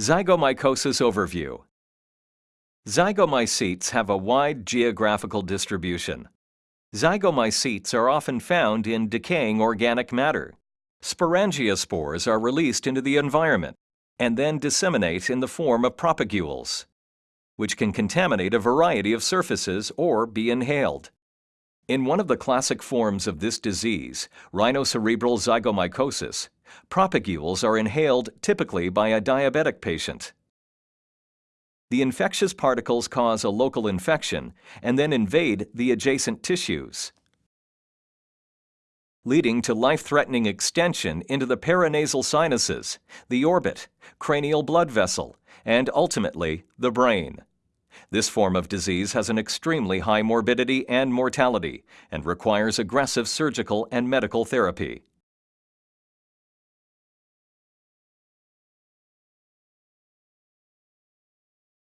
Zygomycosis Overview Zygomycetes have a wide geographical distribution. Zygomycetes are often found in decaying organic matter. Sporangiospores are released into the environment and then disseminate in the form of propagules, which can contaminate a variety of surfaces or be inhaled. In one of the classic forms of this disease, rhinocerebral zygomycosis, propagules are inhaled typically by a diabetic patient. The infectious particles cause a local infection and then invade the adjacent tissues, leading to life-threatening extension into the paranasal sinuses, the orbit, cranial blood vessel, and ultimately the brain. This form of disease has an extremely high morbidity and mortality and requires aggressive surgical and medical therapy.